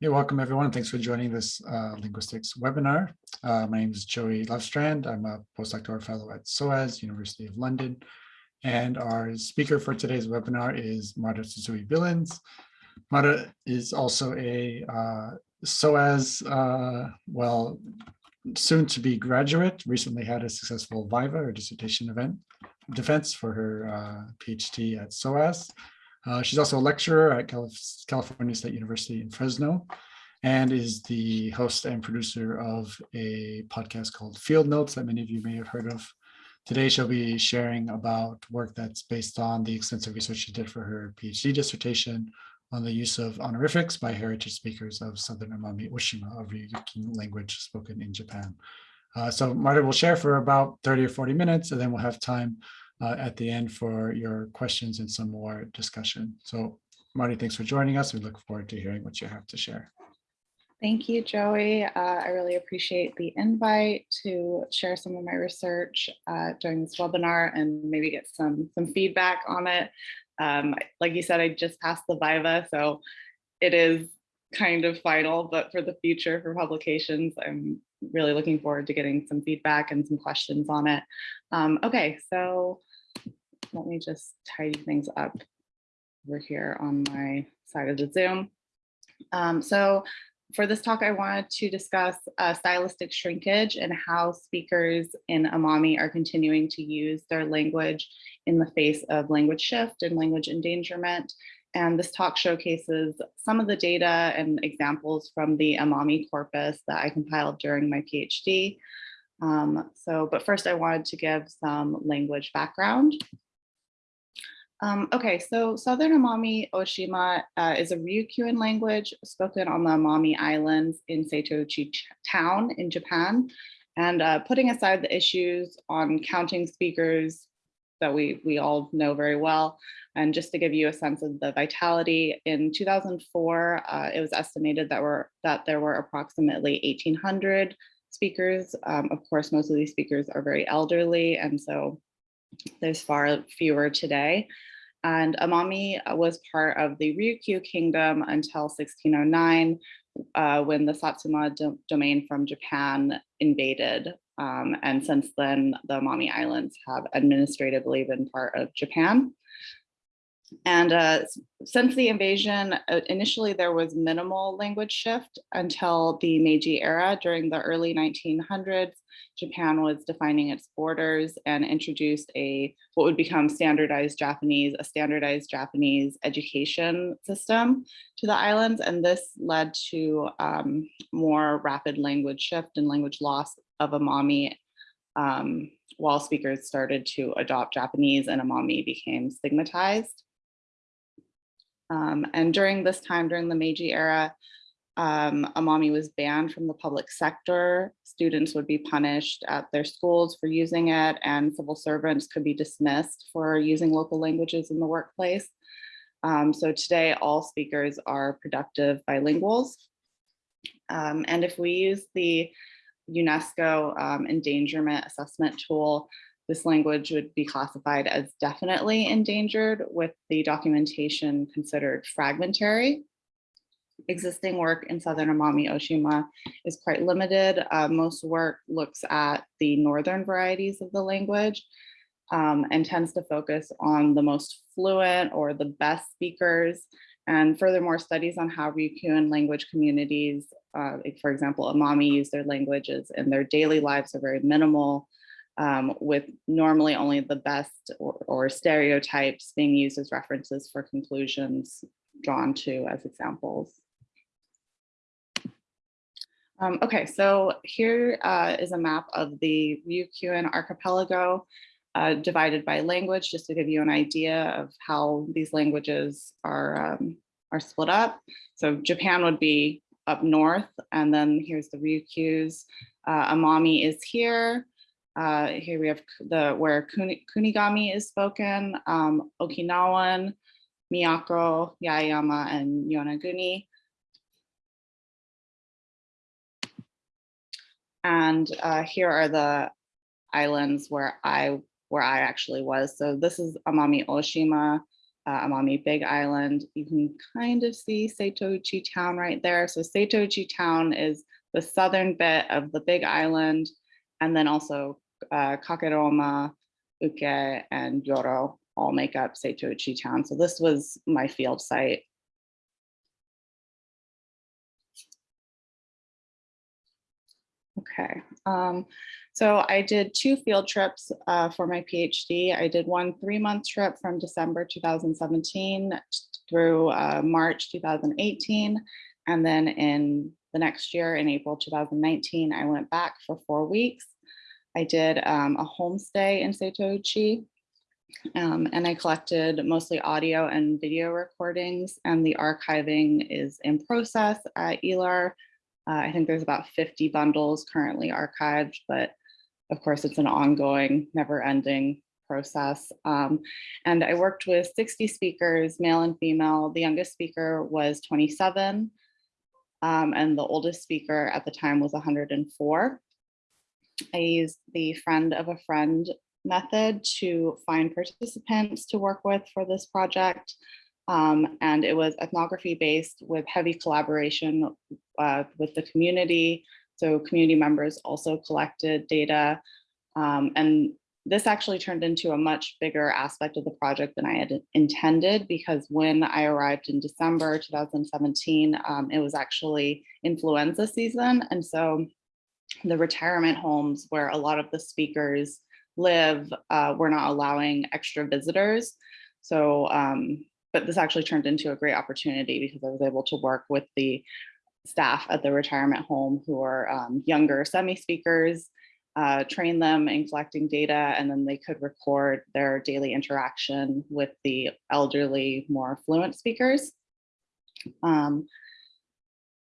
Hey, welcome everyone. Thanks for joining this uh, linguistics webinar. Uh, my name is Joey Lovestrand. I'm a postdoctoral fellow at SOAS, University of London. And our speaker for today's webinar is Martha Tsutsui Billins. Martha is also a uh, SOAS, uh, well, soon to be graduate, recently had a successful Viva or dissertation event defense for her uh, PhD at SOAS. Uh, she's also a lecturer at California State University in Fresno and is the host and producer of a podcast called Field Notes that many of you may have heard of. Today, she'll be sharing about work that's based on the extensive research she did for her PhD dissertation on the use of honorifics by heritage speakers of Southern Amami Oshima, a Ryukyuan language spoken in Japan. Uh, so Martha will share for about 30 or 40 minutes, and then we'll have time uh, at the end for your questions and some more discussion. So Marty, thanks for joining us. We look forward to hearing what you have to share. Thank you, Joey. Uh, I really appreciate the invite to share some of my research uh, during this webinar and maybe get some, some feedback on it. Um, like you said, I just passed the Viva, so it is kind of final, but for the future for publications, I'm really looking forward to getting some feedback and some questions on it. Um, okay, so let me just tidy things up over here on my side of the Zoom. Um, so for this talk, I wanted to discuss uh, stylistic shrinkage and how speakers in Amami are continuing to use their language in the face of language shift and language endangerment. And this talk showcases some of the data and examples from the Amami corpus that I compiled during my PhD. Um, so, but first I wanted to give some language background. Um, okay, so Southern Amami Oshima uh, is a Ryukyuan language spoken on the Amami Islands in Setouchi town in Japan. And uh, putting aside the issues on counting speakers that we, we all know very well, and just to give you a sense of the vitality, in 2004, uh, it was estimated that, were, that there were approximately 1,800 speakers. Um, of course, most of these speakers are very elderly, and so there's far fewer today. And Amami uh, was part of the Ryukyu kingdom until 1609, uh, when the Satsuma do domain from Japan invaded. Um, and since then, the Amami Islands have administratively been part of Japan. And uh, since the invasion, uh, initially there was minimal language shift until the Meiji era during the early 1900s. Japan was defining its borders and introduced a what would become standardized Japanese, a standardized Japanese education system to the islands. And this led to um, more rapid language shift and language loss of Amami um, while speakers started to adopt Japanese and Amami became stigmatized. Um, and during this time, during the Meiji era, um, Amami was banned from the public sector. Students would be punished at their schools for using it and civil servants could be dismissed for using local languages in the workplace. Um, so today all speakers are productive bilinguals. Um, and if we use the UNESCO um, endangerment assessment tool, this language would be classified as definitely endangered with the documentation considered fragmentary. Existing work in Southern Amami Oshima is quite limited. Uh, most work looks at the northern varieties of the language um, and tends to focus on the most fluent or the best speakers. And furthermore, studies on how Ryukyuan language communities, uh, for example, Amami use their languages in their daily lives are very minimal um, with normally only the best or, or, stereotypes being used as references for conclusions drawn to as examples. Um, okay, so here uh, is a map of the Ryukyuan archipelago uh, divided by language, just to give you an idea of how these languages are, um, are split up. So Japan would be up north, and then here's the Ryukyus. Uh, Amami is here, uh, here we have the where Kunigami is spoken, um, Okinawan, Miyako, Yaeyama, and Yonaguni. And uh, here are the islands where I where I actually was. So this is Amami Oshima. uh, Amami Big Island. You can kind of see Setouchi Town right there. So Setouchi Town is the southern bit of the Big Island, and then also uh, Kakeroma, Uke, and Yoro all make up Setouchi Town. So this was my field site. Okay, um, so I did two field trips uh, for my PhD. I did one three-month trip from December 2017 through uh, March 2018. And then in the next year, in April 2019, I went back for four weeks. I did um, a homestay in Setouchi, um, and I collected mostly audio and video recordings, and the archiving is in process at ELAR. Uh, I think there's about 50 bundles currently archived, but of course it's an ongoing, never ending process. Um, and I worked with 60 speakers, male and female. The youngest speaker was 27, um, and the oldest speaker at the time was 104. I used the friend of a friend method to find participants to work with for this project. Um, and it was ethnography based with heavy collaboration uh, with the community. So community members also collected data. Um, and this actually turned into a much bigger aspect of the project than I had intended because when I arrived in December 2017, um, it was actually influenza season. And so the retirement homes where a lot of the speakers live uh, were not allowing extra visitors. So um, but this actually turned into a great opportunity because I was able to work with the staff at the retirement home who are um, younger semi-speakers, uh, train them in collecting data, and then they could record their daily interaction with the elderly, more fluent speakers. Um,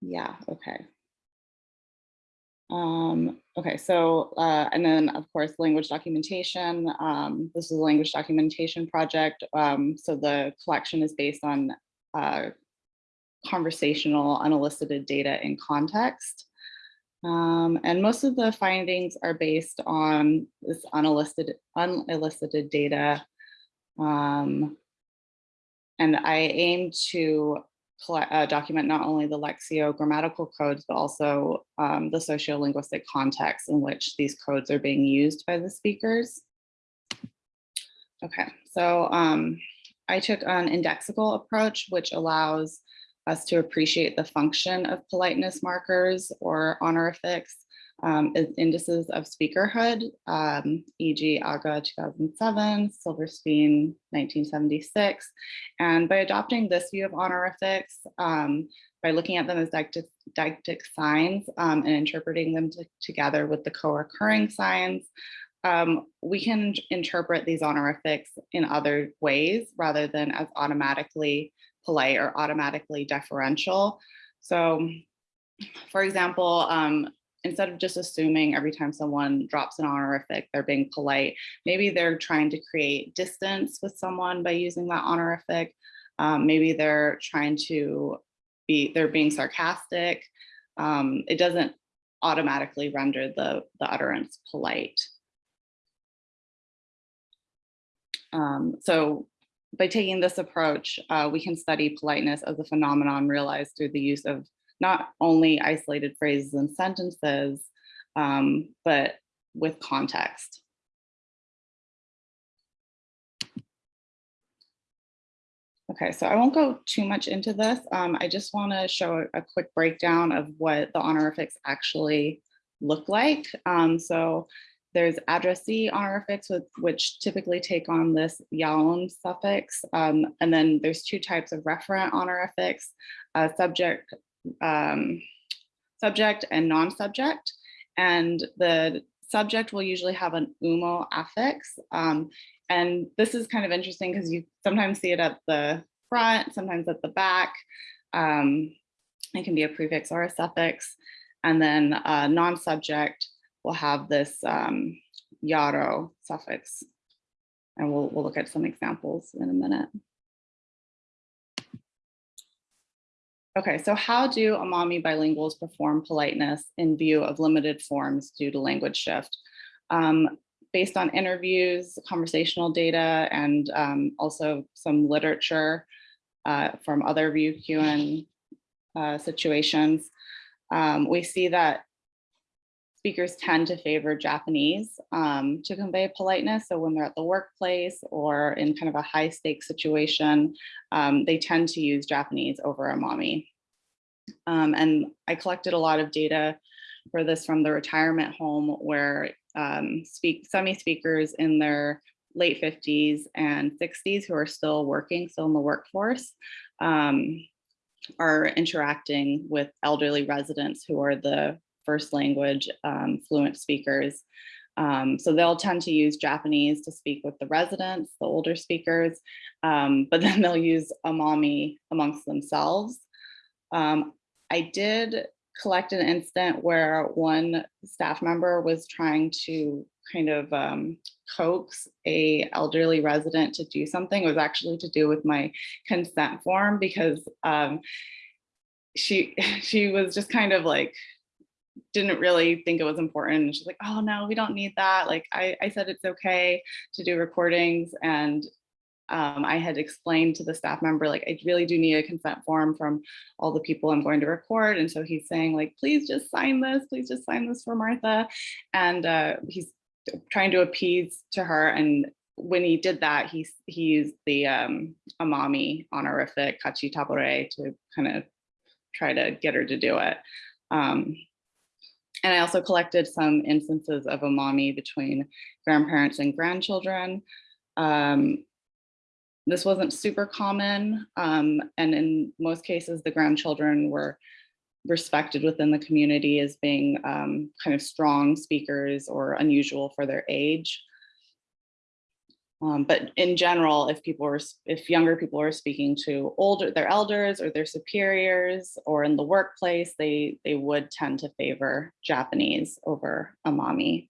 yeah, okay. Um, okay, so, uh, and then of course, language documentation. Um, this is a language documentation project. Um, so the collection is based on uh, conversational unelicited data in context. Um, and most of the findings are based on this unelicited, unelicited data. Um, and I aim to uh, document not only the lexico-grammatical codes, but also um, the sociolinguistic context in which these codes are being used by the speakers. Okay, so um, I took an indexical approach, which allows us to appreciate the function of politeness markers or honorifics um, as indices of speakerhood, um, e.g. Agha 2007, Silverstein 1976. And by adopting this view of honorifics, um, by looking at them as deictic signs um, and interpreting them together with the co-occurring signs, um, we can interpret these honorifics in other ways rather than as automatically polite or automatically deferential. So for example, um, instead of just assuming every time someone drops an honorific, they're being polite, maybe they're trying to create distance with someone by using that honorific. Um, maybe they're trying to be, they're being sarcastic. Um, it doesn't automatically render the, the utterance polite. Um, so by taking this approach, uh, we can study politeness as a phenomenon realized through the use of not only isolated phrases and sentences, um, but with context. Okay, so I won't go too much into this. Um, I just want to show a quick breakdown of what the honorifics actually look like. Um, so there's addressee honorifics, with, which typically take on this yaon suffix. Um, and then there's two types of referent honorifics, uh, subject, um, subject and non-subject. And the subject will usually have an umo affix. Um, and this is kind of interesting because you sometimes see it at the front, sometimes at the back. Um, it can be a prefix or a suffix. And then uh, non-subject will have this um, yaro suffix. And we'll, we'll look at some examples in a minute. Okay, so how do Amami bilinguals perform politeness in view of limited forms due to language shift? Um, based on interviews, conversational data, and um, also some literature uh, from other view uh, situations, um, we see that speakers tend to favor Japanese um, to convey politeness. So when they're at the workplace or in kind of a high stakes situation, um, they tend to use Japanese over Amami. Um, and I collected a lot of data for this from the retirement home where um, speak semi-speakers in their late 50s and 60s who are still working, still in the workforce, um, are interacting with elderly residents who are the first language um, fluent speakers. Um, so they'll tend to use Japanese to speak with the residents, the older speakers, um, but then they'll use Amami amongst themselves. Um, I did collect an incident where one staff member was trying to kind of um, coax a elderly resident to do something. It was actually to do with my consent form because um, she she was just kind of like didn't really think it was important. She's like, oh no, we don't need that. Like I, I said it's okay to do recordings. And um, I had explained to the staff member, like, I really do need a consent form from all the people I'm going to record. And so he's saying like, please just sign this, please just sign this for Martha. And uh, he's trying to appease to her. And when he did that, he, he used the um, Amami honorific Kachi Tabore to kind of try to get her to do it. Um, and I also collected some instances of Amami between grandparents and grandchildren. Um, this wasn't super common, um, and in most cases, the grandchildren were respected within the community as being um, kind of strong speakers or unusual for their age. Um, but in general, if people are, if younger people are speaking to older, their elders or their superiors or in the workplace, they, they would tend to favor Japanese over Amami.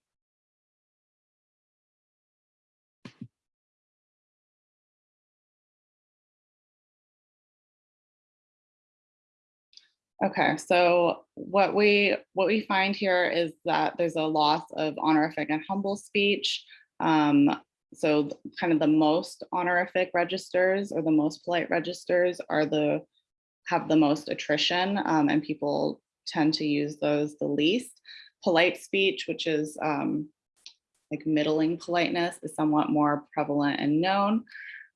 Okay, so what we what we find here is that there's a loss of honorific and humble speech. Um, so kind of the most honorific registers or the most polite registers are the have the most attrition um, and people tend to use those the least. Polite speech, which is um, like middling politeness is somewhat more prevalent and known.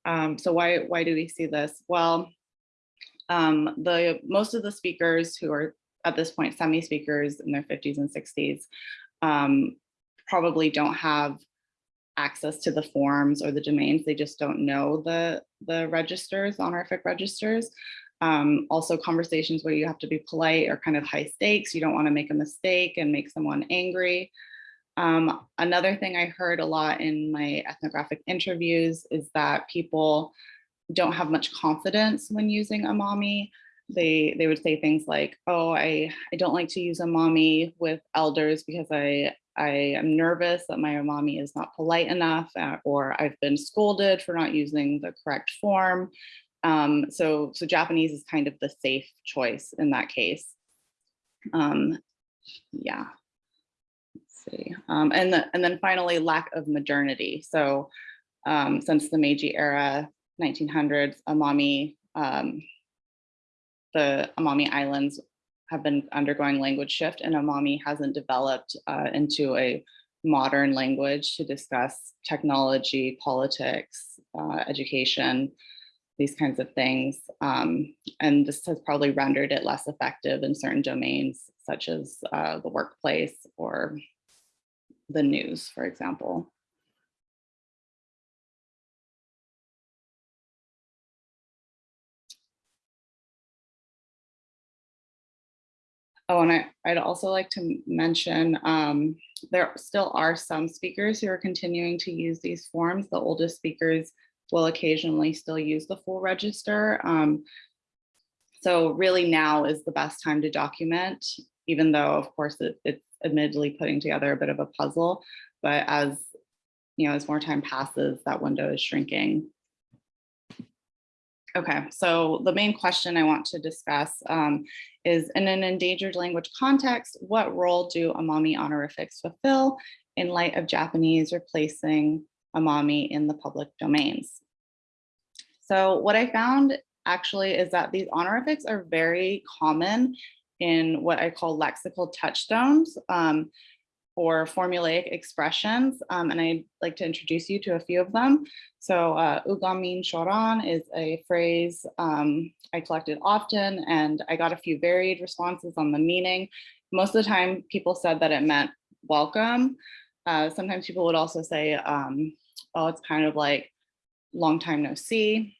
Um, so why, why do we see this? Well, um, the most of the speakers who are at this point semi-speakers in their 50s and 60s um, probably don't have access to the forms or the domains. They just don't know the, the registers, honorific registers. Um, also conversations where you have to be polite or kind of high stakes. You don't want to make a mistake and make someone angry. Um, another thing I heard a lot in my ethnographic interviews is that people don't have much confidence when using Amami. They, they would say things like, oh, I, I don't like to use Amami with elders because I, I am nervous that my Amami is not polite enough uh, or I've been scolded for not using the correct form. Um, so, so Japanese is kind of the safe choice in that case. Um, yeah, let's see. Um, and, the, and then finally, lack of modernity. So um, since the Meiji era, 1900s, Amami, um, the Amami Islands have been undergoing language shift and Amami hasn't developed uh, into a modern language to discuss technology, politics, uh, education, these kinds of things. Um, and this has probably rendered it less effective in certain domains, such as uh, the workplace or the news, for example. Oh, and I, I'd also like to mention um, there still are some speakers who are continuing to use these forms. The oldest speakers will occasionally still use the full register. Um, so really now is the best time to document, even though of course it, it's admittedly putting together a bit of a puzzle, but as you know, as more time passes, that window is shrinking. Okay, so the main question I want to discuss um, is in an endangered language context, what role do Amami honorifics fulfill in light of Japanese replacing Amami in the public domains? So what I found actually is that these honorifics are very common in what I call lexical touchstones um, or formulaic expressions. Um, and I'd like to introduce you to a few of them. So uh, ugamin shoran is a phrase um, I collected often and I got a few varied responses on the meaning. Most of the time people said that it meant welcome. Uh, sometimes people would also say, um, oh, it's kind of like long time no see.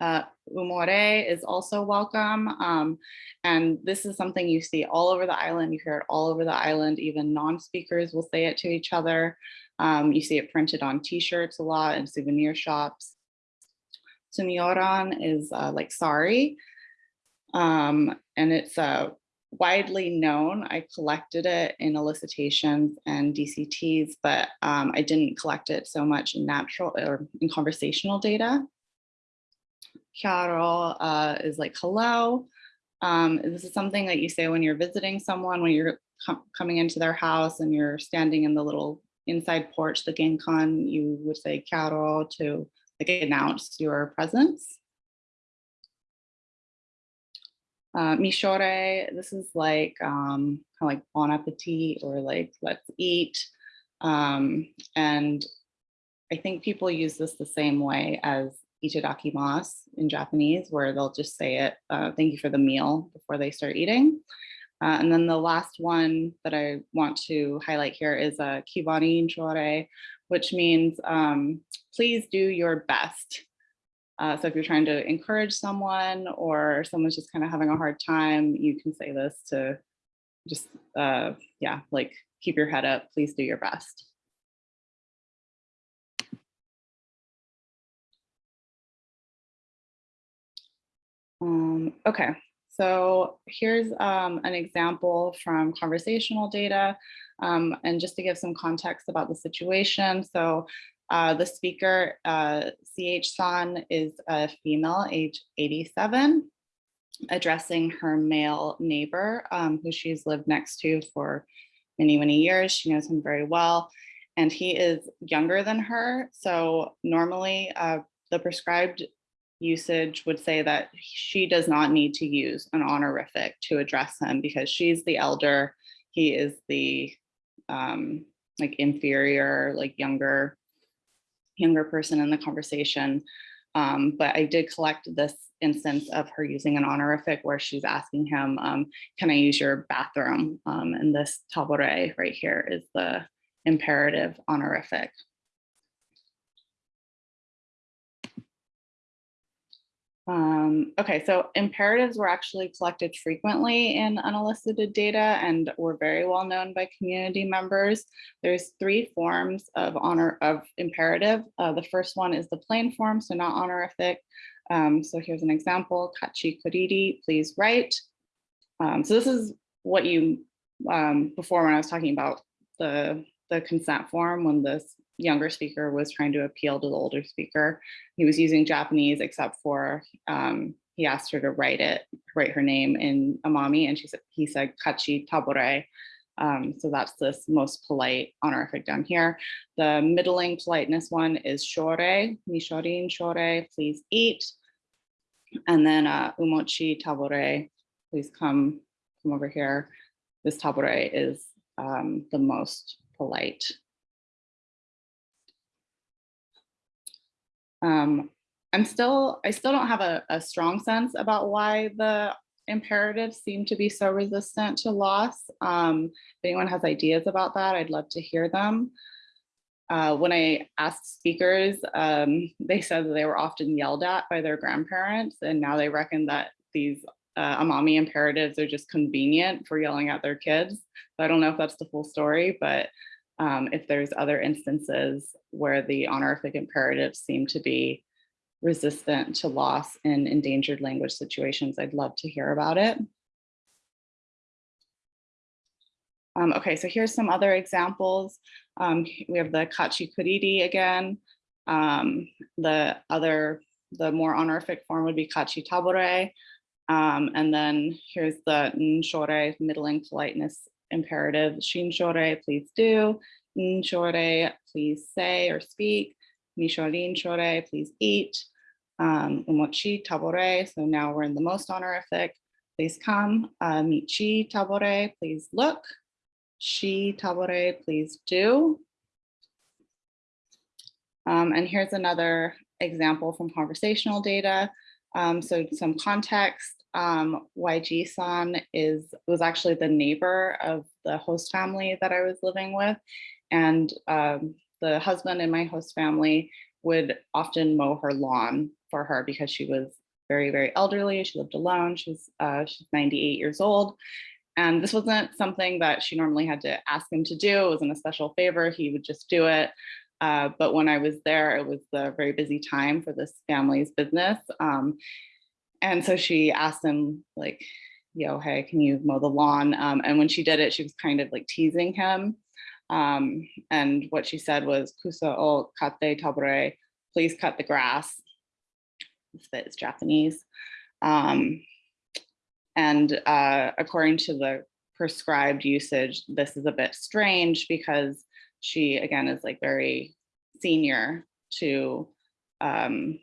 Uh, umore is also welcome. Um, and this is something you see all over the island. You hear it all over the island. Even non-speakers will say it to each other. Um, you see it printed on t-shirts a lot in souvenir shops. Sunyoran is uh, like sorry. Um, and it's uh, widely known. I collected it in elicitations and DCTs, but um, I didn't collect it so much in natural or in conversational data. Chiaro uh, is like hello. Um, this is something that you say when you're visiting someone, when you're com coming into their house and you're standing in the little inside porch, the genkan, you would say chiaro to like announce your presence. Uh, mishore, this is like um, kind of like bon appetit or like let's eat. Um, and I think people use this the same way as itadakimasu in Japanese, where they'll just say it, uh, thank you for the meal before they start eating. Uh, and then the last one that I want to highlight here is a uh, kibarin chore, which means um, please do your best. Uh, so if you're trying to encourage someone or someone's just kind of having a hard time, you can say this to just, uh, yeah, like keep your head up, please do your best. Um, okay, so here's um, an example from conversational data. Um, and just to give some context about the situation. So uh, the speaker, uh, CH San, is a female, age 87, addressing her male neighbor, um, who she's lived next to for many, many years. She knows him very well. And he is younger than her. So normally uh, the prescribed usage would say that she does not need to use an honorific to address him because she's the elder, he is the um, like inferior, like younger, younger person in the conversation. Um, but I did collect this instance of her using an honorific where she's asking him, um, can I use your bathroom? Um, and this tabore right here is the imperative honorific. Um, okay, so imperatives were actually collected frequently in unelicited data and were very well known by community members. There's three forms of honor of imperative. Uh, the first one is the plain form, so not honorific. Um, so here's an example, kachi kuriri, please write. Um, so this is what you, um, before when I was talking about the, the consent form, when this younger speaker was trying to appeal to the older speaker. He was using Japanese except for um, he asked her to write it, write her name in Amami, and she said he said Kachi Tabore. Um, so that's this most polite honorific down here. The middling politeness one is shore, mishorin shore, please eat. And then uh, umochi tabore, please come, come over here. This tabore is um, the most polite Um, I'm still, I still don't have a, a strong sense about why the imperatives seem to be so resistant to loss. Um, if anyone has ideas about that, I'd love to hear them. Uh, when I asked speakers, um, they said that they were often yelled at by their grandparents, and now they reckon that these uh, Amami imperatives are just convenient for yelling at their kids. So I don't know if that's the full story, but um, if there's other instances where the honorific imperatives seem to be resistant to loss in endangered language situations, I'd love to hear about it. Um, okay, so here's some other examples. Um, we have the kachi kuriri again. Um, the other the more honorific form would be kachi tabore. Um, and then here's the nshore, middling politeness imperative. Shinshore, please do. Nshore, please say or speak. Nishorin shore, please eat. Um, umochi tabore, so now we're in the most honorific. Please come. Uh, michi tabore, please look. Shi tabore, please do. Um, and here's another example from conversational data. Um, so some context, um, YG-san is was actually the neighbor of the host family that I was living with. And um, the husband in my host family would often mow her lawn for her because she was very, very elderly. She lived alone. She's, uh, she's 98 years old. And this wasn't something that she normally had to ask him to do. It wasn't a special favor. He would just do it. Uh, but when I was there, it was a very busy time for this family's business. Um, and so she asked him like, yo, hey, can you mow the lawn? Um, and when she did it, she was kind of like teasing him. Um, and what she said was, kusa o kate tabure, please cut the grass. Bit Japanese. Um, and uh, according to the prescribed usage, this is a bit strange because she, again, is like very senior to um,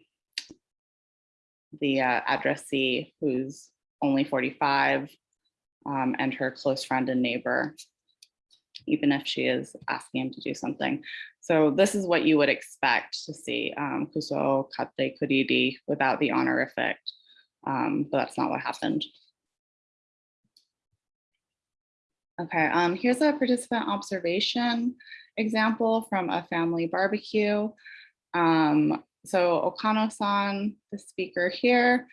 the uh, addressee who's only 45 um, and her close friend and neighbor, even if she is asking him to do something. So this is what you would expect to see, um, kuso kate kuriri without the honorific, um, but that's not what happened. Okay, um, here's a participant observation example from a family barbecue. Um, so Okano-san, the speaker here,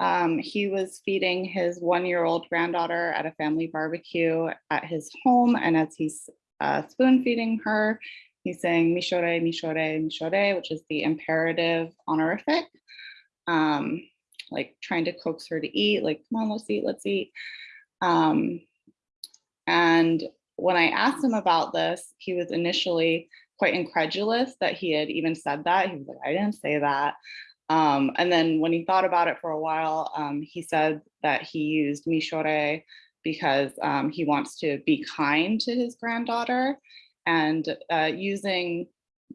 um, he was feeding his one-year-old granddaughter at a family barbecue at his home. And as he's uh, spoon feeding her, he's saying mishore, mishore, mishore, which is the imperative honorific, um, like trying to coax her to eat, like, come on, let's eat, let's eat. Um, and when I asked him about this, he was initially quite incredulous that he had even said that. He was like, I didn't say that. Um, and then when he thought about it for a while, um, he said that he used mishore because um, he wants to be kind to his granddaughter. And uh, using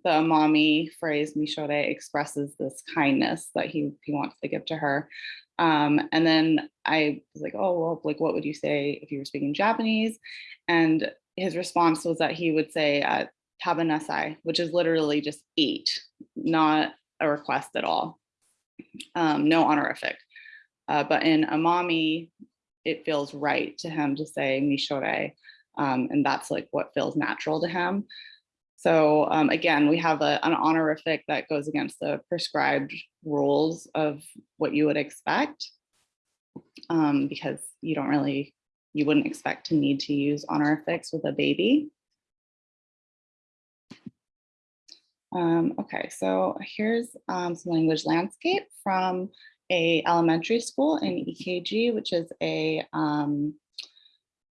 the amami phrase mishore expresses this kindness that he, he wants to give to her. Um, and then I was like, oh, well, like, what would you say if you were speaking Japanese? And his response was that he would say uh, tabanasai, which is literally just eat, not a request at all. Um, no honorific. Uh, but in amami, it feels right to him to say mishore. Um, and that's like what feels natural to him. So um, again, we have a, an honorific that goes against the prescribed rules of what you would expect um, because you don't really, you wouldn't expect to need to use honorifics with a baby. Um, okay, so here's um, some language landscape from a elementary school in EKG, which is a, um,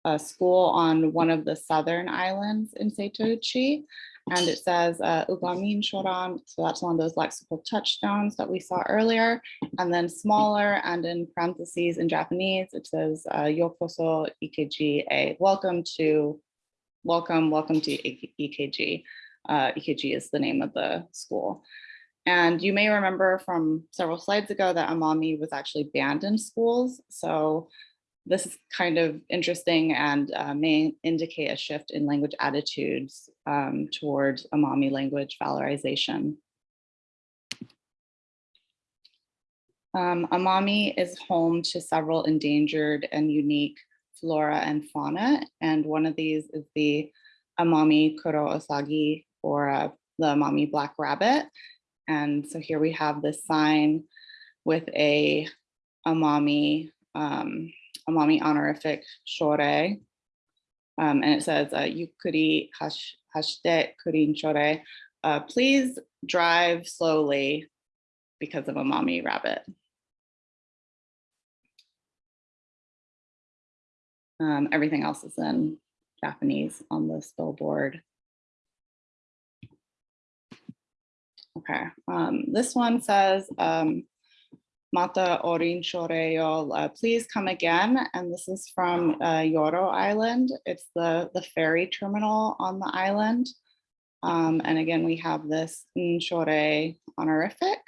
a school on one of the southern islands in Setouchi and it says uh, Shoran. So that's one of those lexical touchstones that we saw earlier. And then smaller and in parentheses in Japanese, it says uh, EKG A. Welcome to, welcome, welcome to EKG. Uh, is the name of the school. And you may remember from several slides ago that Amami was actually banned in schools. So this is kind of interesting and uh, may indicate a shift in language attitudes um, towards Amami language valorization. Um, Amami is home to several endangered and unique flora and fauna, and one of these is the Amami Kuro Osagi, or uh, the Amami black rabbit. And so here we have this sign with a Amami um, Amami honorific shore. Um, and it says, uh, Yukuri hash, hashite kurin shore. Please drive slowly because of Amami rabbit. Um, everything else is in Japanese on this billboard. Okay, um, this one says, um, Mata Orin Shoreyol, uh, please come again. And this is from uh, Yoro Island. It's the, the ferry terminal on the island. Um, and again, we have this Nshore honorific.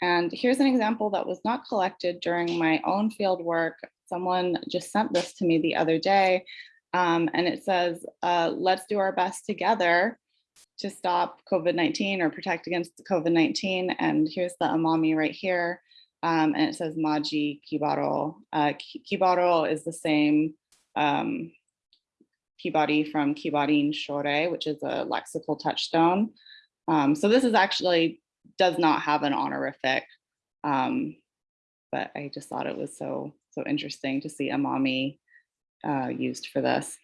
And here's an example that was not collected during my own field work. Someone just sent this to me the other day. Um, and it says, uh, let's do our best together to stop COVID-19 or protect against COVID-19. And here's the amami right here. Um, and it says Maji Kibaro. Uh, Kibaro is the same um, Kibari from Kibarin Shore, which is a lexical touchstone. Um, so this is actually does not have an honorific, um, but I just thought it was so so interesting to see amami uh, used for this.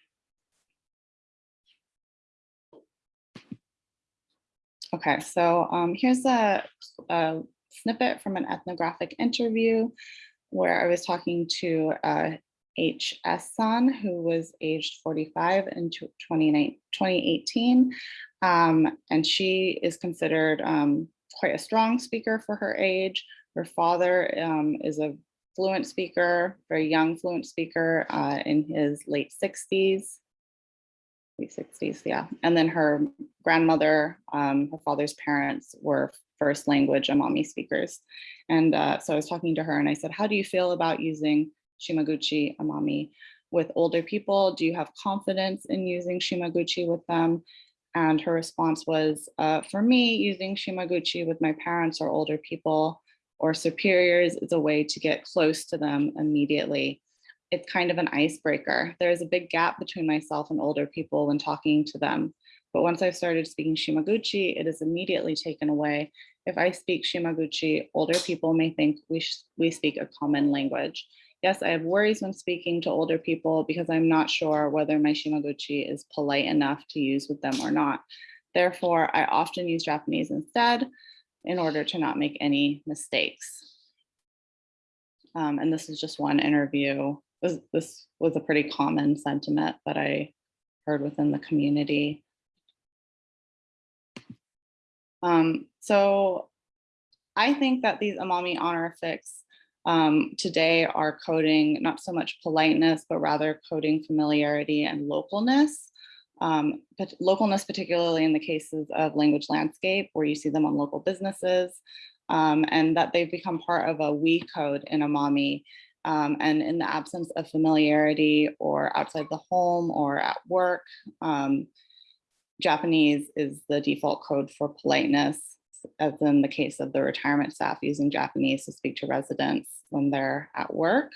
Okay, so um, here's a, a, snippet from an ethnographic interview where I was talking to uh, H.S. San, who was aged 45 in 2018. Um, and she is considered um, quite a strong speaker for her age. Her father um, is a fluent speaker, very young fluent speaker uh, in his late 60s. Late 60s, yeah. And then her grandmother, um, her father's parents were first language Amami speakers. And uh, so I was talking to her and I said, how do you feel about using Shimaguchi Amami with older people? Do you have confidence in using Shimaguchi with them? And her response was, uh, for me, using Shimaguchi with my parents or older people or superiors is a way to get close to them immediately. It's kind of an icebreaker. There's a big gap between myself and older people when talking to them. But once I've started speaking Shimaguchi, it is immediately taken away. If I speak Shimaguchi, older people may think we, we speak a common language. Yes, I have worries when speaking to older people because I'm not sure whether my Shimaguchi is polite enough to use with them or not. Therefore, I often use Japanese instead in order to not make any mistakes. Um, and this is just one interview. This, this was a pretty common sentiment that I heard within the community. Um, so I think that these Amami honorifics um, today are coding not so much politeness, but rather coding familiarity and localness. Um, but localness, particularly in the cases of language landscape, where you see them on local businesses, um, and that they've become part of a we code in Amami. Um, and in the absence of familiarity or outside the home or at work, um, Japanese is the default code for politeness as in the case of the retirement staff using Japanese to speak to residents when they're at work.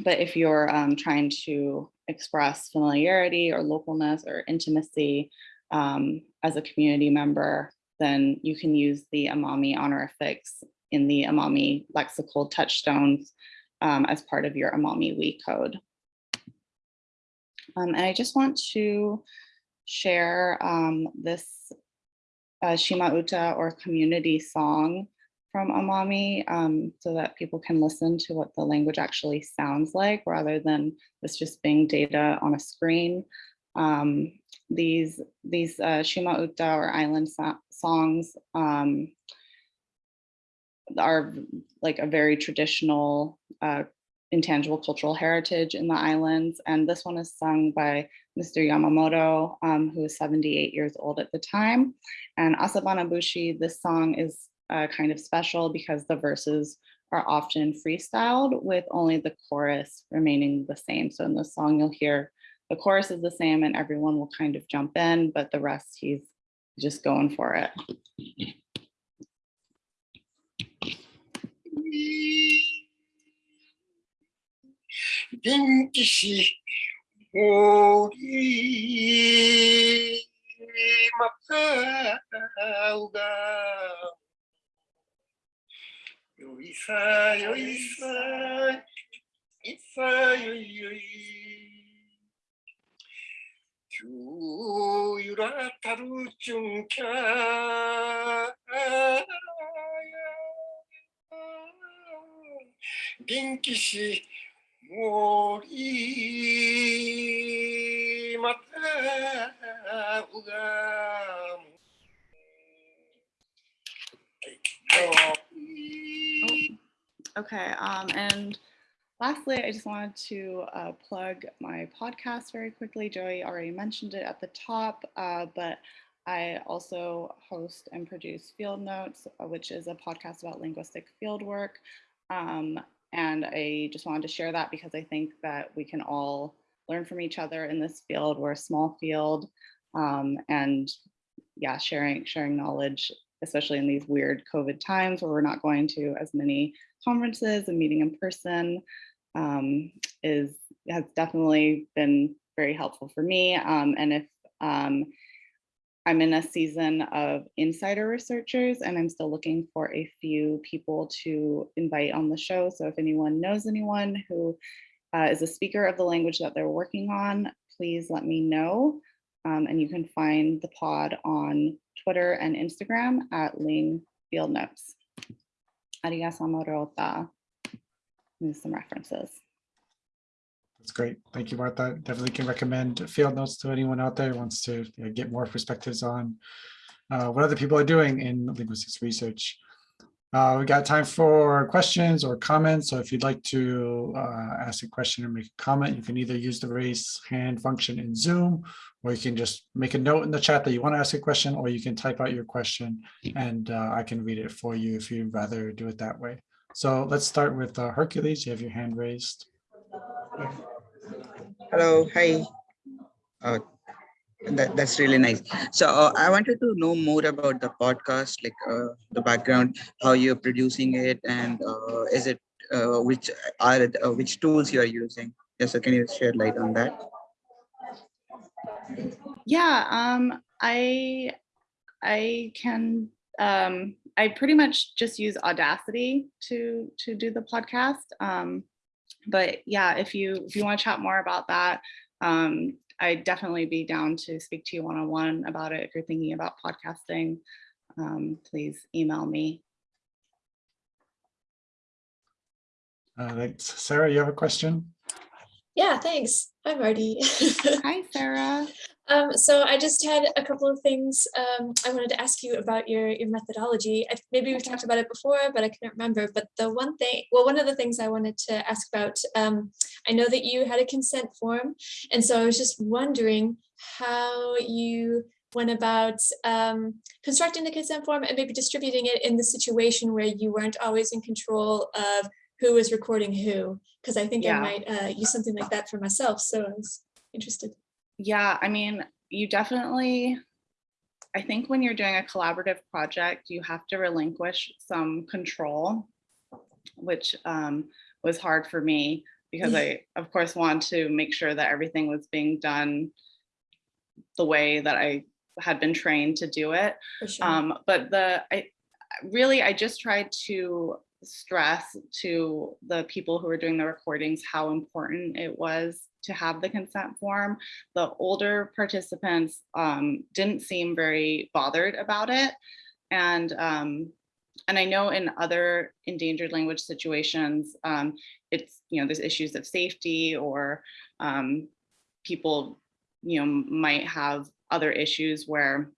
But if you're um, trying to express familiarity or localness or intimacy um, as a community member, then you can use the Amami honorifics in the Amami lexical touchstones um, as part of your Amami We code. Um, and I just want to share um, this uh, Shima Uta or community song from Amami um, so that people can listen to what the language actually sounds like rather than this just being data on a screen. Um, these these uh, Shima Uta or island so songs um, are like a very traditional uh, intangible cultural heritage in the islands. And this one is sung by Mr. Yamamoto, um, who is 78 years old at the time. And Asabana Bushi, this song is uh, kind of special because the verses are often freestyled with only the chorus remaining the same. So in the song, you'll hear the chorus is the same and everyone will kind of jump in, but the rest he's just going for it. よいさよいさいさよいよいきゅうゆらたるちゅんきゃ元気しもりまたうが Okay, um, and lastly, I just wanted to uh, plug my podcast very quickly. Joey already mentioned it at the top, uh, but I also host and produce Field Notes, uh, which is a podcast about linguistic fieldwork. Um, and I just wanted to share that because I think that we can all learn from each other in this field. We're a small field, um, and yeah, sharing sharing knowledge, especially in these weird COVID times where we're not going to as many conferences and meeting in person um, is has definitely been very helpful for me. Um, and if um, I'm in a season of insider researchers and I'm still looking for a few people to invite on the show. So if anyone knows anyone who uh, is a speaker of the language that they're working on, please let me know. Um, and you can find the pod on Twitter and Instagram at Ling Field Notes. Arigatou Rota. There's some references. That's great. Thank you, Martha. Definitely can recommend field notes to anyone out there who wants to get more perspectives on uh, what other people are doing in linguistics research. Uh, we got time for questions or comments. So if you'd like to uh, ask a question or make a comment, you can either use the raise hand function in Zoom, or you can just make a note in the chat that you want to ask a question, or you can type out your question and uh, I can read it for you if you'd rather do it that way. So let's start with uh, Hercules. You have your hand raised. Hello, hi. That, that's really nice. So uh, I wanted to know more about the podcast, like uh, the background, how you're producing it, and uh, is it uh, which are uh, which tools you are using? Yes, so can you share light on that? Yeah, um, I I can um, I pretty much just use Audacity to to do the podcast. Um, but yeah, if you if you want to chat more about that, um, I'd definitely be down to speak to you one on one about it. If you're thinking about podcasting, um, please email me. Uh, thanks. Sarah, you have a question? Yeah, thanks. Hi, Marty. Hi, Sarah. um, so I just had a couple of things um, I wanted to ask you about your, your methodology. I, maybe we've talked about it before, but I couldn't remember. But the one thing, well, one of the things I wanted to ask about, um, I know that you had a consent form. And so I was just wondering how you went about um, constructing the consent form and maybe distributing it in the situation where you weren't always in control of who was recording who, because I think Yeah. I might uh, use something like that for myself. So I was interested. Yeah, I mean, you definitely, I think when you're doing a collaborative project, you have to relinquish some control, which um, was hard for me because I, of course, want to make sure that everything was being done the way that I had been trained to do it. Sure. Um, but the, I really, I just tried to stress to the people who were doing the recordings how important it was to have the consent form. The older participants um, didn't seem very bothered about it. And, um, and I know in other endangered language situations, um, it's, you know, there's issues of safety or um, people, you know, might have other issues where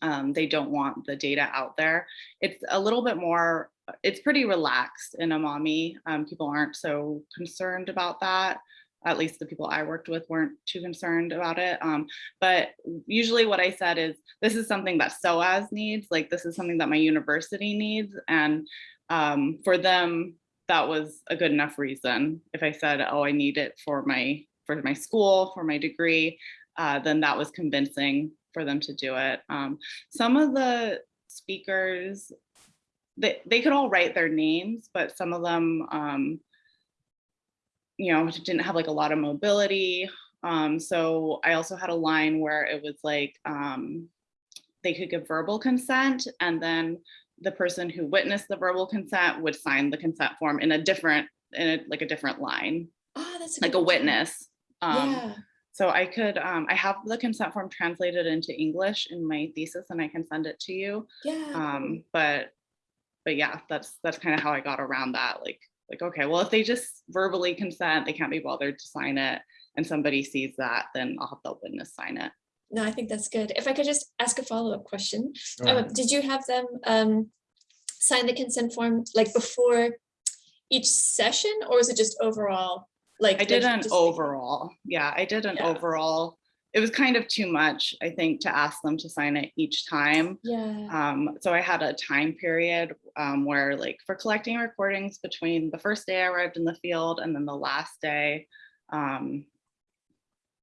um, they don't want the data out there. It's a little bit more, it's pretty relaxed in Amami. Um, people aren't so concerned about that. At least the people I worked with weren't too concerned about it. Um, but usually what I said is, this is something that SOAS needs, like this is something that my university needs. And um, for them, that was a good enough reason. If I said, oh, I need it for my, for my school, for my degree, uh, then that was convincing for them to do it. Um, some of the speakers, they, they could all write their names, but some of them, um, you know, didn't have like a lot of mobility. Um, so I also had a line where it was like, um, they could give verbal consent and then the person who witnessed the verbal consent would sign the consent form in a different, in a, like a different line, oh, that's like a witness. Um, yeah. so I could, um, I have the consent form translated into English in my thesis and I can send it to you. Yeah. Um, but, but yeah, that's, that's kind of how I got around that. Like, like, okay, well, if they just verbally consent, they can't be bothered to sign it, and somebody sees that, then I'll have the witness sign it. No, I think that's good. If I could just ask a follow-up question. Go Um, ahead. did you have them um sign the consent form like before each session or was it just overall? Like I did an overall, yeah, I did an Yeah. overall. It was kind of too much, I think, to ask them to sign it each time. Yeah, Um, so I had a time period um, where like for collecting recordings between the first day I arrived in the field and then the last day, um,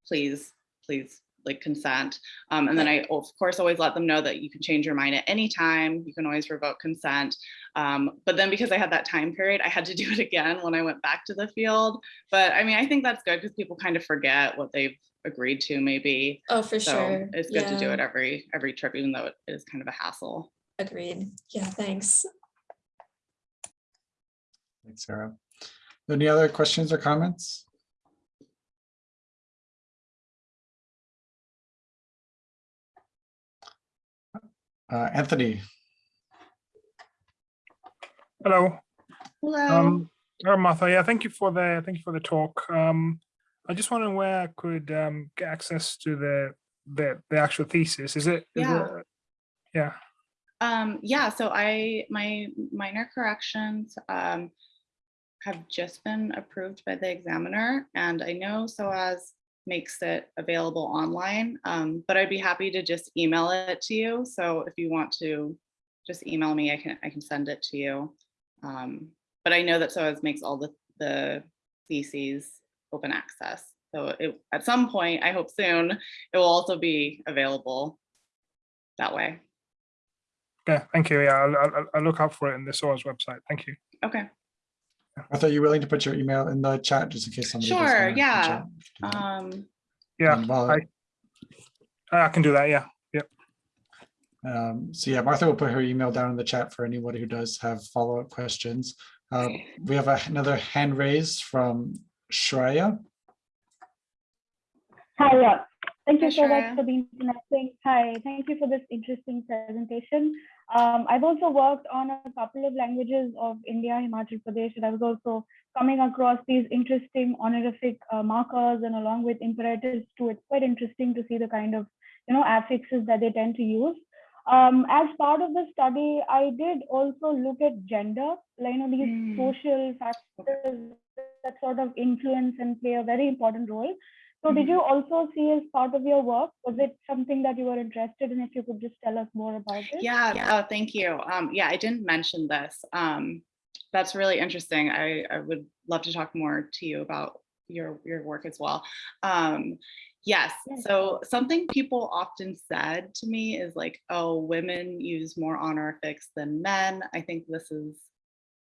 please, please like consent. Um, and then I of course always let them know that you can change your mind at any time. You can always revoke consent. Um, but then because I had that time period, I had to do it again when I went back to the field. But I mean, I think that's good because people kind of forget what they've agreed to maybe. oh, for So sure. it's good to do it every every trip, even though it is kind of a hassle. Agreed. Yeah, thanks. Thanks, Sarah. Any other questions or comments? Uh, Anthony, Hello, Hello. um, Martha. Yeah, thank you for the thank you for the talk. Um, I just wondering where I could um, get access to the the the actual thesis. Is it? is Yeah. it- yeah. Um, yeah, so I, my minor corrections, um, have just been approved by the examiner and I know SOAS makes it available online, um, but I'd be happy to just email it to you. So if you want to just email me, I can, I can send it to you. Um, but I know that SOAS makes all the, the theses open access. So it, at some point, I hope soon, it will also be available that way. Yeah, thank you. Yeah, I'll, I'll, I'll look out for it in the SOAS website. Thank you. Okay. Martha, are you willing to put your email in the chat just in case somebody? Sure, yeah. Um, Yeah, And while- I I can do that. Yeah. Um, so yeah, Martha will put her email down in the chat for anybody who does have follow-up questions. Uh, we have a- another hand raised from Shreya. Hi, yeah. Thank Hi, you so Shreya. much for being connecting. Hi, thank you for this interesting presentation. Um, I've also worked on a couple of languages of India, Himachal Pradesh, and I was also coming across these interesting honorific uh, markers and along with imperatives too. It's quite interesting to see the kind of, you know, affixes that they tend to use. Um, as part of the study, I did also look at gender, like, you know, these Mm. social factors that sort of influence and play a very important role. So did you also see as part of your work? Was it something that you were interested in? If you could just tell us more about it. yeah, oh, thank you. Um, yeah, I didn't mention this. Um, that's really interesting. I, I would love to talk more to you about your, your work as well. Um, yes, Yes. so something people often said to me is like, oh, women use more honorifics than men. I think this is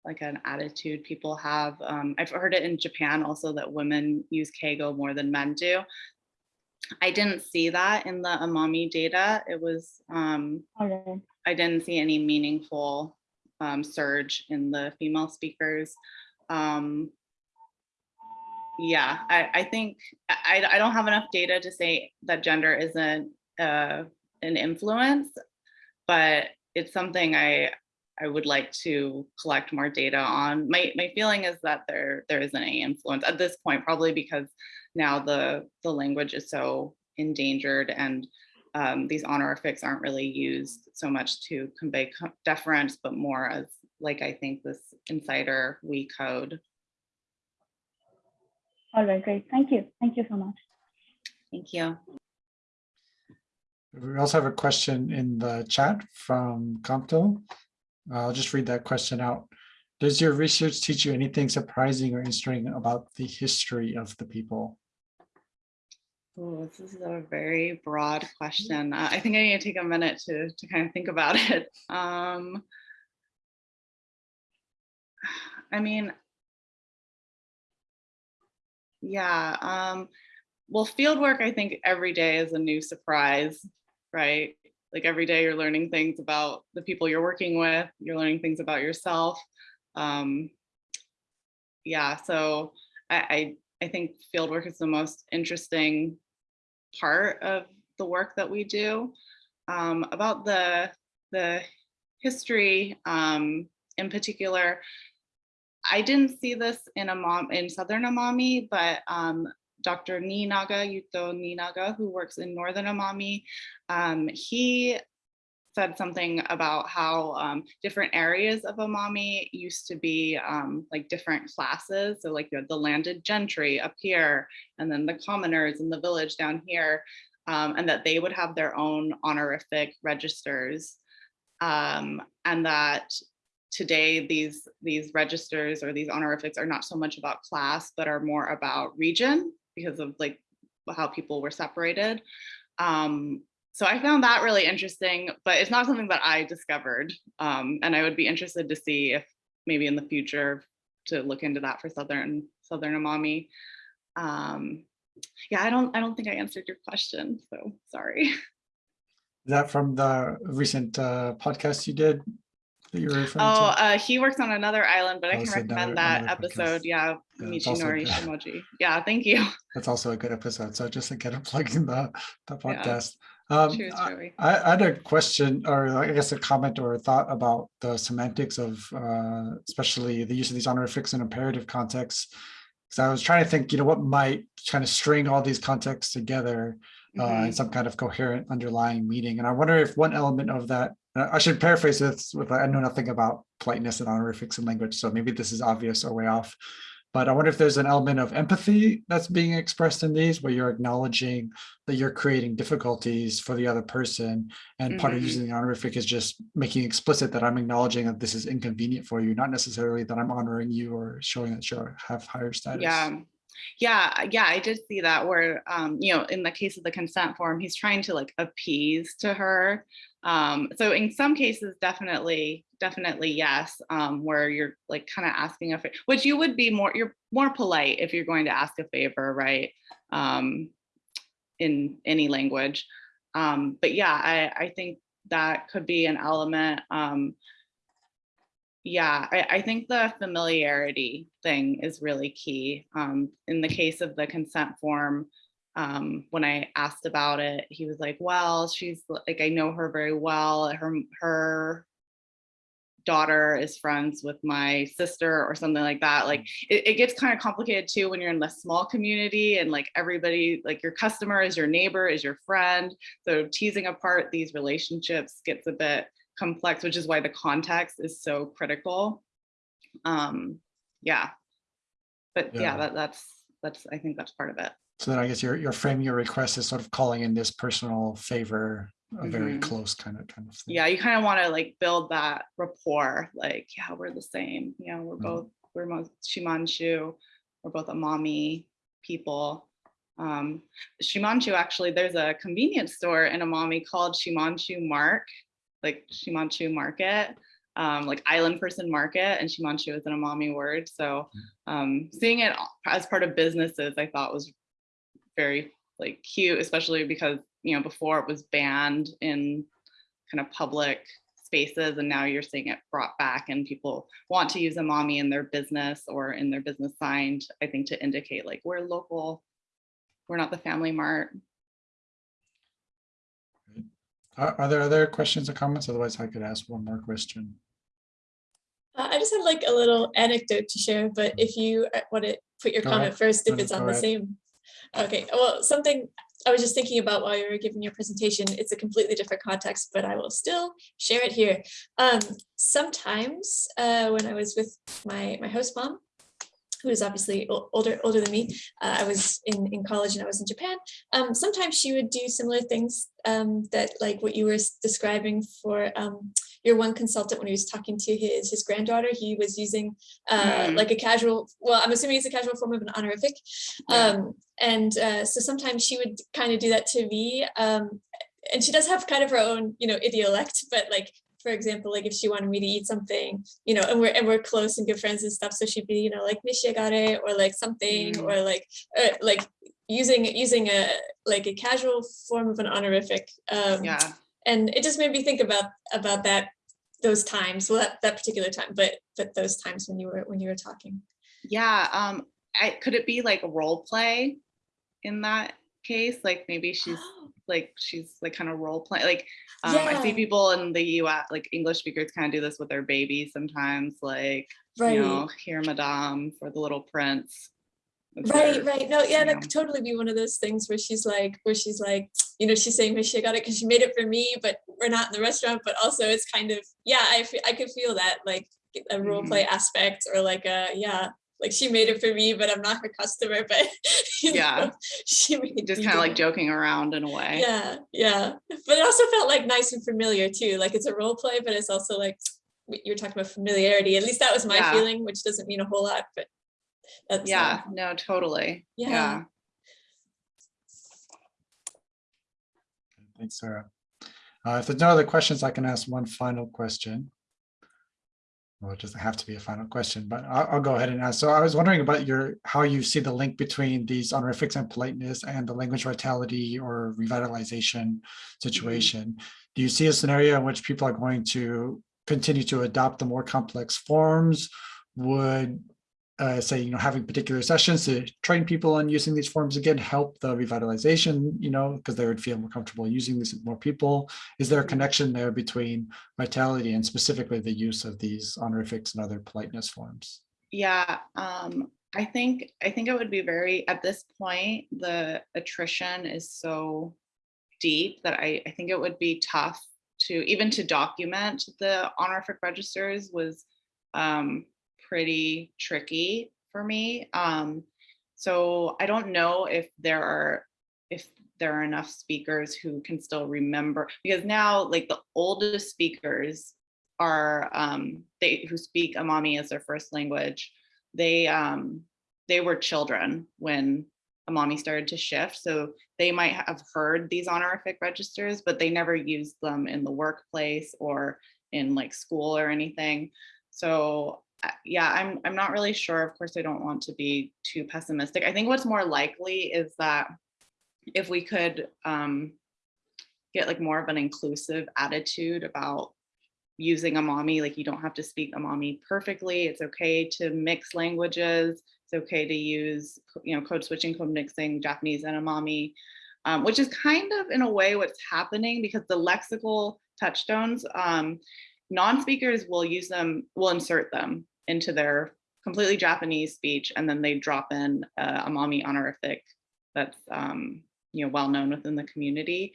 like an attitude people have. Um, I've heard it in Japan also that women use keigo more than men do. I didn't see that in the Amami data. It was, um, right. I didn't see any meaningful um, surge in the female speakers. Um, yeah, I, I think I, I don't have enough data to say that gender isn't uh, an influence, but it's something I I would like to collect more data on. My my feeling is that there there isn't any influence at this point, probably because now the the language is so endangered and um, these honorifics aren't really used so much to convey deference, but more as like I think this insider we code. All right, great. Thank you. Thank you so much. Thank you. We also have a question in the chat from Compto. I'll just read that question out. Does your research teach you anything surprising or interesting about the history of the people? Oh, this is a very broad question. I think I need to take a minute to to kind of think about it. Um, I mean, yeah. Um, well, field work, I think every day is a new surprise, right? Like every day you're learning things about the people you're working with, you're learning things about yourself. Um, yeah, so I, I, I think field work is the most interesting part of the work that we do. Um, about the, the history um, in particular, I didn't see this in Amami in Southern Amami, but um, Dr. Niinaga, Yuto Niinaga, who works in Northern Amami. Um, he said something about how um, different areas of Amami used to be um, like different classes. So like you had the landed gentry up here, and then the commoners in the village down here, um, and that they would have their own honorific registers. Um, and that today these these registers or these honorifics are not so much about class, but are more about region because of like how people were separated. Um, so I found that really interesting, but it's not something that I discovered. Um, and I would be interested to see if maybe in the future to look into that for Southern Southern Amami. Um, yeah, I don't I don't think I answered your question, so sorry. Is that from the recent uh, podcast you did that you were referring Oh, to? uh, he works on another island, but I Oh, can so recommend that episode. podcast. Yeah, Yeah, Michinori. Shimoji. Yeah, thank you. That's also a good episode. So just to get a plug in the, the Yeah. podcast. Um, Cheers, I- I, I had a question or I guess a comment or a thought about the semantics of uh, especially the use of these honorifics in imperative contexts. Because I was trying to think, you know, what might kind of string all these contexts together uh, Mhm. in some kind of coherent underlying meaning. And I wonder if one element of that, I should paraphrase this with, I know nothing about politeness and honorifics in language, so maybe this is obvious or way off. But I wonder if there's an element of empathy that's being expressed in these, where you're acknowledging that you're creating difficulties for the other person. And part of Mhm. using the honorific is just making explicit that I'm acknowledging that this is inconvenient for you, not necessarily that I'm honoring you or showing that you have higher status. Yeah. Yeah, yeah, I did see that where, um, you know, in the case of the consent form, he's trying to like appease to her. Um, so in some cases, definitely, definitely yes, um, where you're like kind of asking a favor, which you would be more, you're more polite if you're going to ask a favor, right? Um, in any language. Um, but yeah, I, I think that could be an element. Um, yeah, I, I think the familiarity thing is really key. Um, in the case of the consent form, um, when I asked about it, he was like, well, she's like, I know her very well. Her, her daughter is friends with my sister or something like that. Like it, it gets kind of complicated too when you're in a small community and like everybody, like your customer is your neighbor, is your friend. So teasing apart these relationships gets a bit complex, which is why the context is so critical. Um, yeah. But yeah, Yeah. that, that's, that's, I think that's part of it. So then I guess you're, you're framing your request as sort of calling in this personal favor, a very Mhm. close kind of, kind of thing. Yeah, you kind of want to like build that rapport, like, yeah, we're the same, you know, we're Mhm. both, we're most Shimanshu, we're both Amami people. Um, Shimanshu, actually, there's a convenience store in Amami called Shimanshu Mark, like Shimanshu Market, um, like Island Person Market, and Shimanshu is an Amami word. So um, seeing it as part of businesses, I thought was very like cute, especially because you know before it was banned in kind of public spaces, and now you're seeing it brought back, and people want to use Amami in their business or in their business sign. I think to indicate like we're local, we're not the Family Mart. Are, are there other questions or comments? Otherwise I could ask one more question. Uh, I just had like a little anecdote to share, but if you want to put your Go comment ahead. first, if it's on go the ahead. same. Okay, well, something I was just thinking about while you were giving your presentation, it's a completely different context, but I will still share it here. Um, sometimes uh, when I was with my, my host mom, who is obviously older older than me. Uh, I was in, in college and I was in Japan. Um, sometimes she would do similar things um, that like what you were describing for um, your one consultant when he was talking to his his granddaughter. He was using uh, Mm. like a casual, well, I'm assuming it's a casual form of an honorific. Yeah. Um, and uh, so sometimes she would kind of do that to me. Um, and she does have kind of her own, you know, idiolect, but like for example, like if she wanted me to eat something, you know, and we're and we're close and good friends and stuff, so she'd be, you know, like nishigare or like something Mm. or like uh, like using using a like a casual form of an honorific. Um, Yeah, and it just made me think about about that those times, well, that, that particular time, but but those times when you were when you were talking. yeah. Um, I, could it be like role play in that case? Like maybe she's like she's like kind of role play like um, I see people in the US like English speakers kind of do this with their babies sometimes like right. you know here madame for the little prince That's Right, right. No, yeah, that know. could totally be one of those things where she's like, where she's like, you know, she's saying, she got it because she made it for me, but we're not in the restaurant. But also, it's kind of, yeah, I I could feel that like a role play aspect or like a yeah, like she made it for me, but I'm not her customer. But Yeah. know, she made Just kind of like joking around in a way. Yeah, yeah. But it also felt like nice and familiar too. Like it's a role play, but it's also like you're talking about familiarity. At least that was my Yeah. feeling, which doesn't mean a whole lot, but that's uh, Yeah, no, totally. Yeah. Yeah. Thanks, Sarah. Uh, If there's no other questions, I can ask one final question. Well, it doesn't have to be a final question, but I'll, I'll go ahead and ask. So I was wondering about your, how you see the link between these honorifics and politeness and the language vitality or revitalization situation. Do you see a scenario in which people are going to continue to adopt the more complex forms? Would uh, say, you know, having particular sessions to train people on using these forms again, help the revitalization, you know, because they would feel more comfortable using these with more people. Is there a connection there between vitality and specifically the use of these honorifics and other politeness forms? Yeah, um, I think, I think it would be very, at this point, the attrition is so deep that I, I think it would be tough to, even to document the honorific registers was um, pretty tricky for me. Um, so I don't know if there are, if there are enough speakers who can still remember, because now like the oldest speakers are um, they who speak Amami as their first language. They um, they were children when Amami started to shift, so they might have heard these honorific registers, but they never used them in the workplace or in like school or anything. So yeah, I'm I'm not really sure. Of course, I don't want to be too pessimistic. I think what's more likely is that if we could um, get like more of an inclusive attitude about using Amami, like you don't have to speak Amami perfectly. It's okay to mix languages. It's okay to use, you know, code switching, code mixing Japanese and Amami, um, which is kind of in a way what's happening because the lexical touchstones, um, non-speakers will use them, will insert them into their completely Japanese speech, and then they drop in uh, Amami honorific that's, um, you know, well known within the community.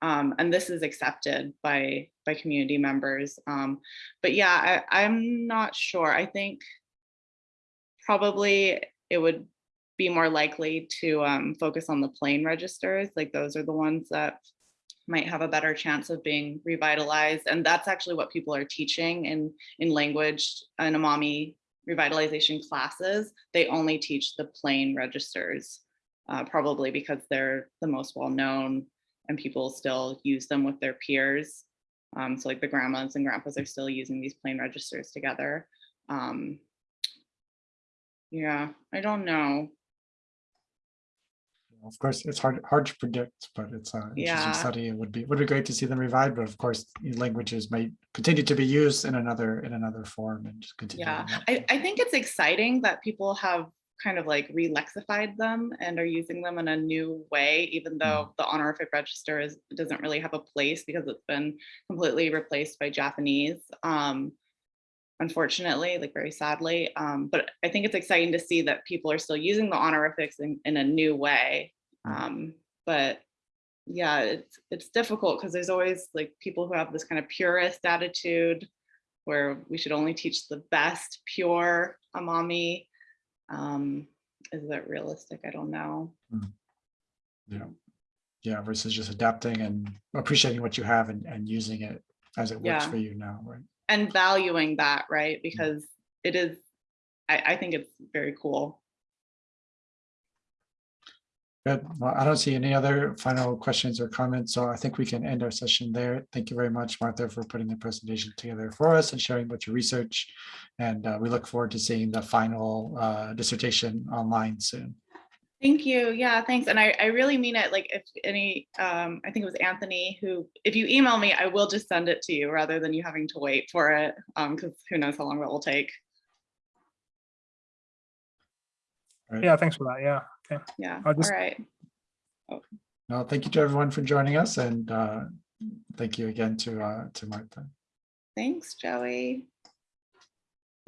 Um, and this is accepted by by community members. Um, but yeah, I, I'm not sure. I think probably it would be more likely to um, focus on the plain registers. Like those are the ones that might have a better chance of being revitalized. And that's actually what people are teaching in, in language and Amami revitalization classes. They only teach the plain registers, uh, probably because they're the most well-known and people still use them with their peers. Um, so like the grandmas and grandpas are still using these plain registers together. Um, yeah, I don't know. Of course, it's hard hard to predict, but it's an interesting Yeah. study. It would be would be great to see them revived, but of course, languages might continue to be used in another in another form and just continue. Yeah, I. I think it's exciting that people have kind of like re-lexified them and are using them in a new way, even though the honorific register is, doesn't really have a place because it's been completely replaced by Japanese. Um, unfortunately, like very sadly. Um, but I think it's exciting to see that people are still using the honorifics in, in a new way. Um, but yeah, it's it's difficult because there's always like people who have this kind of purist attitude where we should only teach the best pure Amami. Um, is that realistic? I don't know. Yeah. Yeah, versus just adapting and appreciating what you have and, and using it as it works Yeah. for you now, right? And valuing that, right? Because it is, I, I think it's very cool. Good. Well, I don't see any other final questions or comments, so I think we can end our session there. Thank you very much, Martha, for putting the presentation together for us and sharing what your research. And uh, we look forward to seeing the final uh, dissertation online soon. Thank you. Yeah, thanks. And I, I really mean it. Like if any, um, I think it was Anthony who, if you email me, I will just send it to you rather than you having to wait for it. Um, cause who knows how long that will take. Yeah, thanks for that. Yeah. Okay. Yeah. I'll All just- right. Well, thank you to everyone for joining us and uh, thank you again to uh, to Martha. Thanks, Joey.